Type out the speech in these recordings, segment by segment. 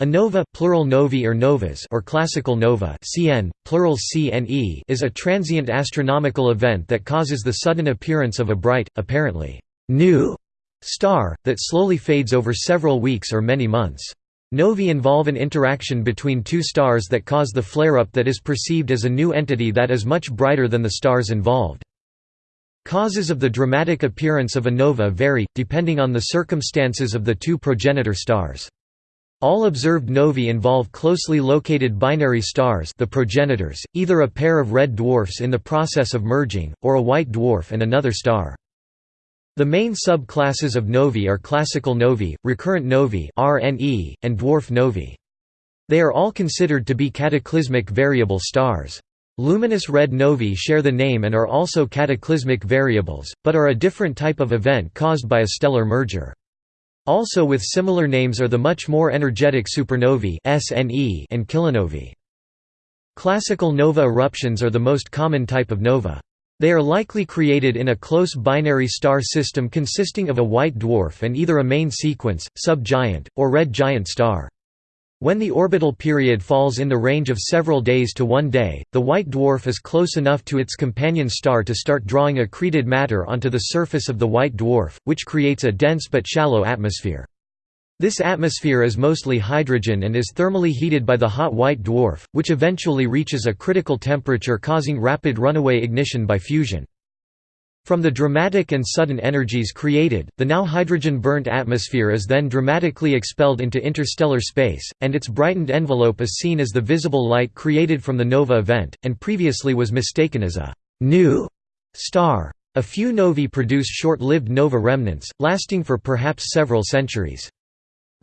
A nova plural novae or, novas or classical nova CN, plural CNE is a transient astronomical event that causes the sudden appearance of a bright, apparently new star, that slowly fades over several weeks or many months. Novae involve an interaction between two stars that cause the flare-up that is perceived as a new entity that is much brighter than the stars involved. Causes of the dramatic appearance of a nova vary, depending on the circumstances of the two progenitor stars. All observed novae involve closely located binary stars the progenitors, either a pair of red dwarfs in the process of merging, or a white dwarf and another star. The main subclasses of novae are classical novae, recurrent novae (RNE), and dwarf novae. They are all considered to be cataclysmic variable stars. Luminous red novae share the name and are also cataclysmic variables, but are a different type of event caused by a stellar merger. Also with similar names are the much more energetic supernovae (SNE) and kilonovae. Classical nova eruptions are the most common type of nova. They are likely created in a close binary star system consisting of a white dwarf and either a main sequence, subgiant, or red giant star. When the orbital period falls in the range of several days to one day, the white dwarf is close enough to its companion star to start drawing accreted matter onto the surface of the white dwarf, which creates a dense but shallow atmosphere. This atmosphere is mostly hydrogen and is thermally heated by the hot white dwarf, which eventually reaches a critical temperature causing rapid runaway ignition by fusion. From the dramatic and sudden energies created, the now hydrogen-burnt atmosphere is then dramatically expelled into interstellar space, and its brightened envelope is seen as the visible light created from the nova event, and previously was mistaken as a «new» star. A few novae produce short-lived nova remnants, lasting for perhaps several centuries.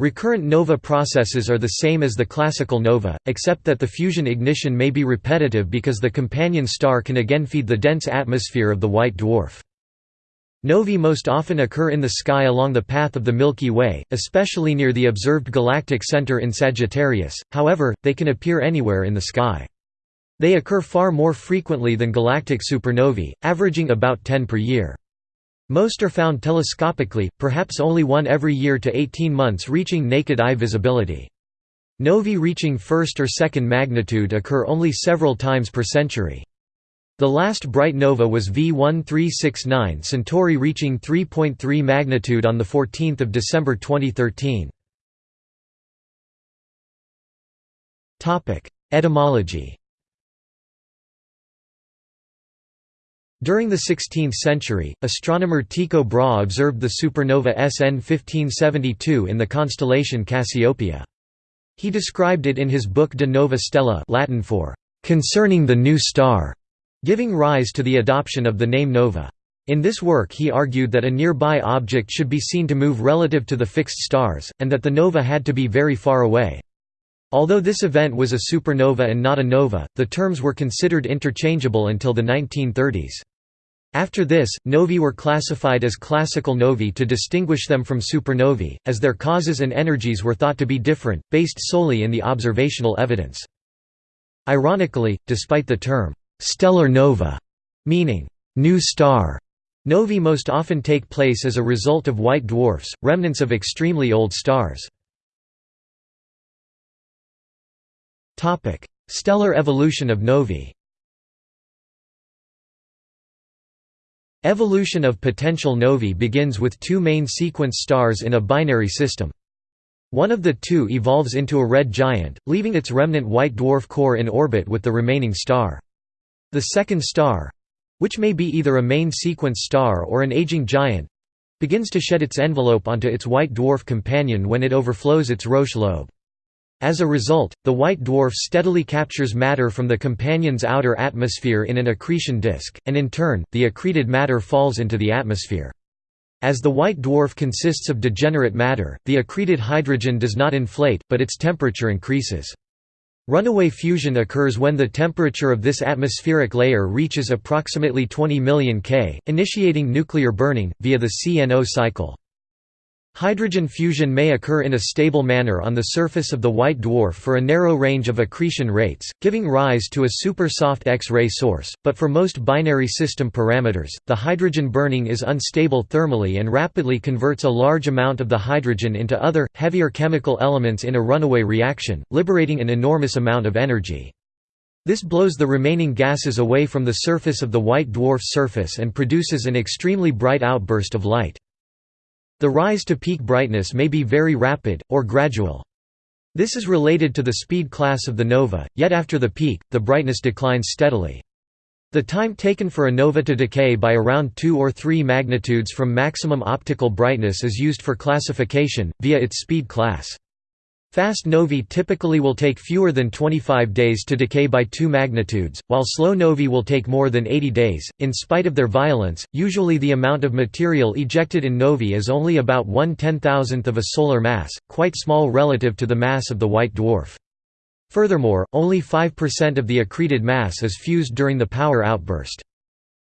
Recurrent nova processes are the same as the classical nova, except that the fusion ignition may be repetitive because the companion star can again feed the dense atmosphere of the white dwarf. Novae most often occur in the sky along the path of the Milky Way, especially near the observed galactic center in Sagittarius, however, they can appear anywhere in the sky. They occur far more frequently than galactic supernovae, averaging about 10 per year. Most are found telescopically, perhaps only one every year to 18 months reaching naked eye visibility. Novae reaching first or second magnitude occur only several times per century. The last bright nova was V1369 Centauri reaching 3.3 magnitude on 14 December 2013. Etymology During the 16th century, astronomer Tycho Brahe observed the supernova SN 1572 in the constellation Cassiopeia. He described it in his book De Nova Stella Latin for «concerning the new star», giving rise to the adoption of the name nova. In this work he argued that a nearby object should be seen to move relative to the fixed stars, and that the nova had to be very far away. Although this event was a supernova and not a nova, the terms were considered interchangeable until the 1930s. After this, novae were classified as classical novae to distinguish them from supernovae, as their causes and energies were thought to be different, based solely in the observational evidence. Ironically, despite the term, stellar nova, meaning new star, novae most often take place as a result of white dwarfs, remnants of extremely old stars. Stellar evolution of novae Evolution of potential novae begins with two main sequence stars in a binary system. One of the two evolves into a red giant, leaving its remnant white dwarf core in orbit with the remaining star. The second star—which may be either a main sequence star or an aging giant—begins to shed its envelope onto its white dwarf companion when it overflows its Roche lobe. As a result, the white dwarf steadily captures matter from the companion's outer atmosphere in an accretion disk, and in turn, the accreted matter falls into the atmosphere. As the white dwarf consists of degenerate matter, the accreted hydrogen does not inflate, but its temperature increases. Runaway fusion occurs when the temperature of this atmospheric layer reaches approximately 20 million K, initiating nuclear burning, via the CNO cycle. Hydrogen fusion may occur in a stable manner on the surface of the white dwarf for a narrow range of accretion rates, giving rise to a super soft X-ray source, but for most binary system parameters, the hydrogen burning is unstable thermally and rapidly converts a large amount of the hydrogen into other, heavier chemical elements in a runaway reaction, liberating an enormous amount of energy. This blows the remaining gases away from the surface of the white dwarf's surface and produces an extremely bright outburst of light. The rise to peak brightness may be very rapid, or gradual. This is related to the speed class of the nova, yet after the peak, the brightness declines steadily. The time taken for a nova to decay by around 2 or 3 magnitudes from maximum optical brightness is used for classification, via its speed class. Fast novae typically will take fewer than 25 days to decay by 2 magnitudes, while slow novae will take more than 80 days. In spite of their violence, usually the amount of material ejected in novae is only about 1 ten-thousandth of a solar mass, quite small relative to the mass of the white dwarf. Furthermore, only 5% of the accreted mass is fused during the power outburst.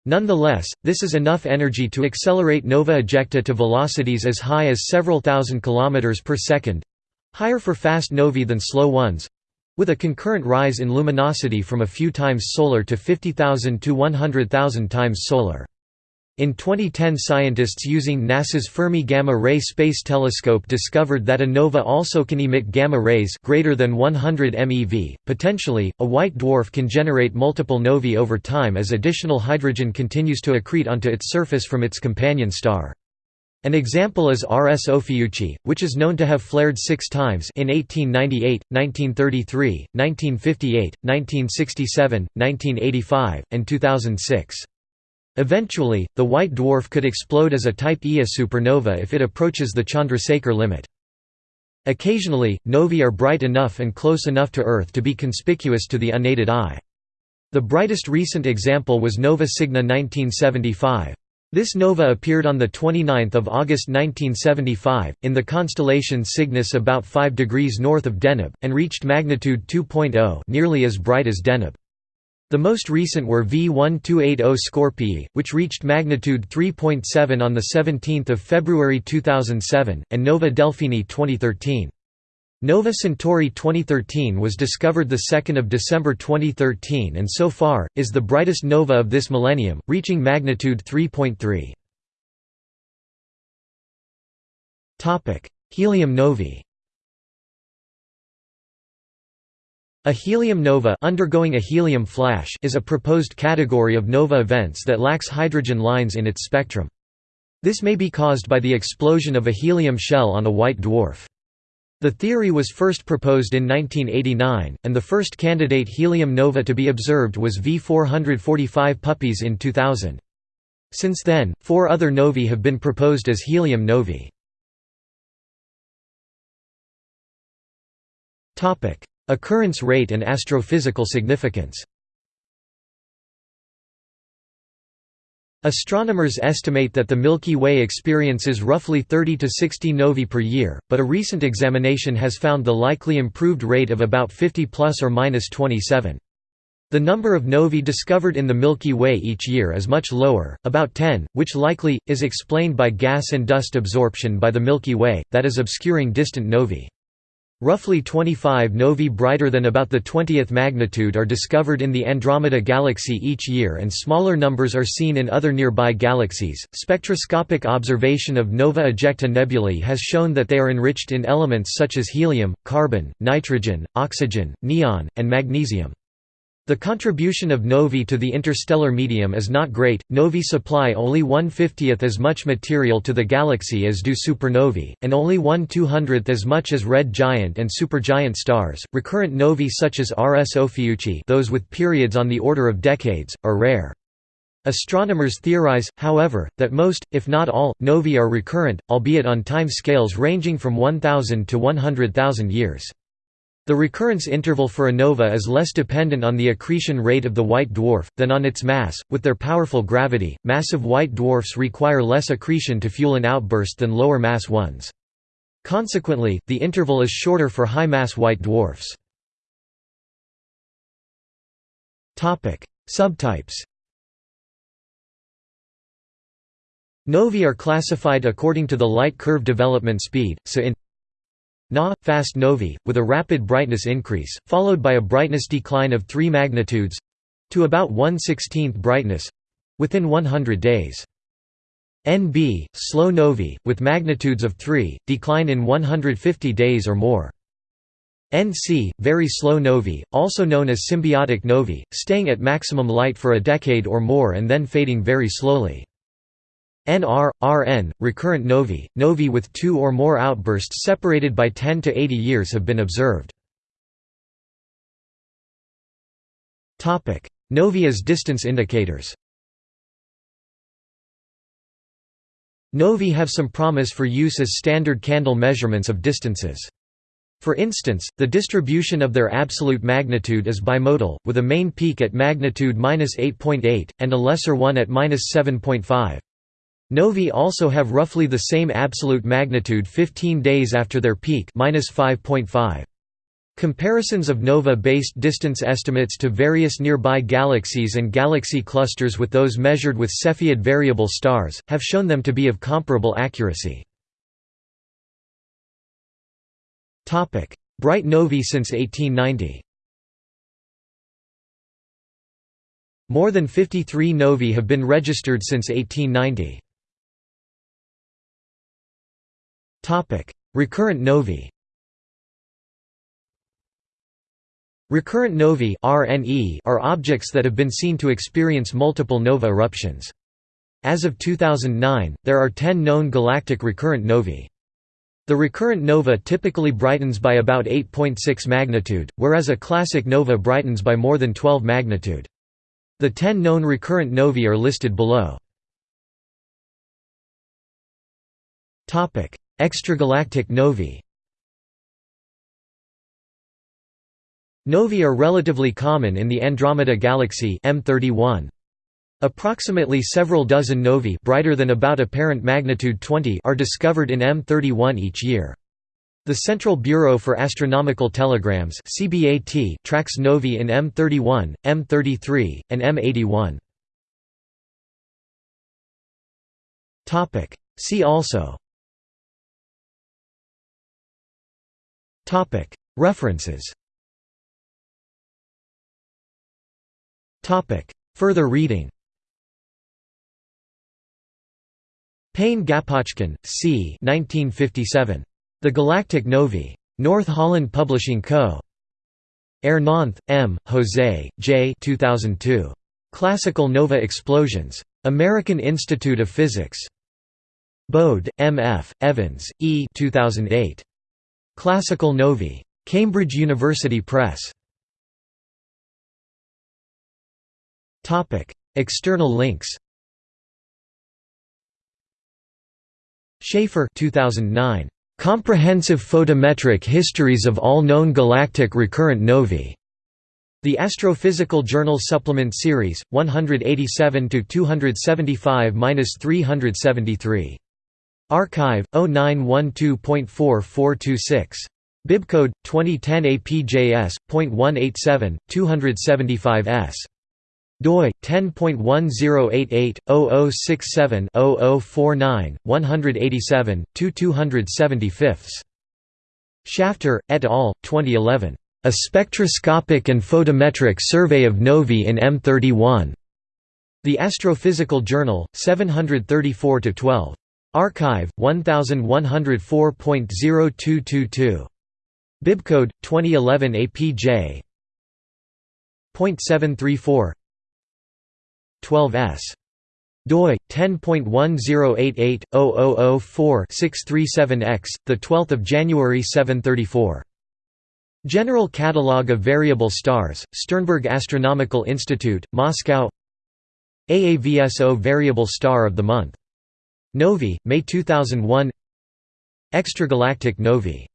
Nonetheless, this is enough energy to accelerate nova ejecta to velocities as high as several thousand kilometers per second, higher for fast novae than slow ones with a concurrent rise in luminosity from a few times solar to 50,000 to 100,000 times solar. In 2010 scientists using NASA's Fermi Gamma Ray Space Telescope discovered that a nova also can emit gamma rays greater than 100 MeV. Potentially, a white dwarf can generate multiple novae over time as additional hydrogen continues to accrete onto its surface from its companion star. An example is RS Ophiuchi, which is known to have flared six times in 1898, 1933, 1958, 1967, 1985, and 2006. Eventually, the white dwarf could explode as a Type Ia supernova if it approaches the Chandrasekhar limit. Occasionally, novae are bright enough and close enough to Earth to be conspicuous to the unaided eye. The brightest recent example was Nova Cygni 1975. This nova appeared on 29 August 1975, in the constellation Cygnus about 5 degrees north of Deneb, and reached magnitude 2.0 nearly as bright as Deneb. The most recent were V1280 Scorpii, which reached magnitude 3.7 on 17 February 2007, and Nova Delphini 2013. Nova Centauri 2013 was discovered 2 December 2013 and so far, is the brightest nova of this millennium, reaching magnitude 3.3. Helium novae A helium nova undergoing a helium flash is a proposed category of nova events that lacks hydrogen lines in its spectrum. This may be caused by the explosion of a helium shell on a white dwarf. The theory was first proposed in 1989, and the first candidate helium nova to be observed was V445 Puppis in 2000. Since then, four other novae have been proposed as helium novae. Occurrence rate and astrophysical significance Astronomers estimate that the Milky Way experiences roughly 30 to 60 novae per year, but a recent examination has found the likely improved rate of about 50 plus or minus 27. The number of novae discovered in the Milky Way each year is much lower, about 10, which likely, is explained by gas and dust absorption by the Milky Way, that is obscuring distant novae. Roughly 25 novae brighter than about the 20th magnitude are discovered in the Andromeda Galaxy each year and smaller numbers are seen in other nearby galaxies. Spectroscopic observation of nova ejecta nebulae has shown that they are enriched in elements such as helium, carbon, nitrogen, oxygen, neon, and magnesium. The contribution of novae to the interstellar medium is not great. Novae supply only one fiftieth as much material to the galaxy as do supernovae, and only one two hundredth as much as red giant and supergiant stars. Recurrent novae such as RS Ophiuchi, those with periods on the order of decades, are rare. Astronomers theorize, however, that most, if not all, novae are recurrent, albeit on time scales ranging from 1000 to 100,000 years. The recurrence interval for a nova is less dependent on the accretion rate of the white dwarf, than on its mass. With their powerful gravity, massive white dwarfs require less accretion to fuel an outburst than lower mass ones. Consequently, the interval is shorter for high mass white dwarfs. Subtypes Novae are classified according to the light curve development speed, so in Na, fast novae, with a rapid brightness increase, followed by a brightness decline of 3 magnitudes—to about 1 16th brightness—within 100 days. NB, slow novae, with magnitudes of 3, decline in 150 days or more. NC, very slow novae, also known as symbiotic novae, staying at maximum light for a decade or more and then fading very slowly. NR, RN, recurrent novae, novae with two or more outbursts separated by 10 to 80 years have been observed. Novae as distance indicators Novae have some promise for use as standard candle measurements of distances. For instance, the distribution of their absolute magnitude is bimodal, with a main peak at magnitude 8.8, and a lesser one at 7.5. Novae also have roughly the same absolute magnitude 15 days after their peak 5.5. Comparisons of nova-based distance estimates to various nearby galaxies and galaxy clusters with those measured with Cepheid variable stars, have shown them to be of comparable accuracy. Bright novae since 1890 More than 53 novae have been registered since 1890. Recurrent novae Recurrent novae are objects that have been seen to experience multiple nova eruptions. As of 2009, there are 10 known galactic recurrent novae. The recurrent nova typically brightens by about 8.6 magnitude, whereas a classic nova brightens by more than 12 magnitude. The 10 known recurrent novae are listed below. Extragalactic novae Novae are relatively common in the Andromeda Galaxy M31. Approximately several dozen novae brighter than about apparent magnitude 20 are discovered in M31 each year. The Central Bureau for Astronomical Telegrams CBAT tracks novae in M31, M33, and M81. See also References Further reading Payne-Gaposchkin, C. 1957. The Galactic Novae. North Holland Publishing Co. Hernández, M., José, J. 2002. Classical Nova Explosions. American Institute of Physics. Bode, M. F., Evans, E. 2008. Classical Novae. Cambridge University Press. External links Schaefer 2009. Comprehensive Photometric Histories of All Known Galactic Recurrent Novae. The Astrophysical Journal Supplement Series, 187–275–373. arXiv, 0912.4426. Bibcode 2010 APJS.187, 275S doi 10.1088/0067-0049 187 275 Shafter et al. 2011 A spectroscopic and photometric survey of novae in M31 The Astrophysical Journal 734 12 arXiv 1104.0222 Bibcode 2011 APJ .734 12s. doi 10.1088/0004-637x, the 12th of January 734. General Catalogue of Variable Stars, Sternberg Astronomical Institute, Moscow. AAVSO Variable Star of the Month. Novae, May 2001. Extragalactic Novae